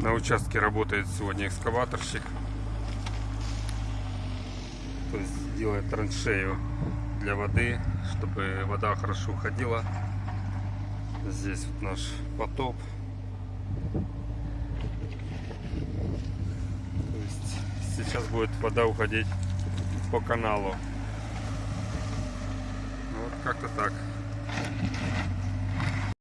На участке работает сегодня экскаваторщик. То есть делает траншею для воды, чтобы вода хорошо уходила. Здесь вот наш потоп. То есть сейчас будет вода уходить по каналу. Вот как-то так.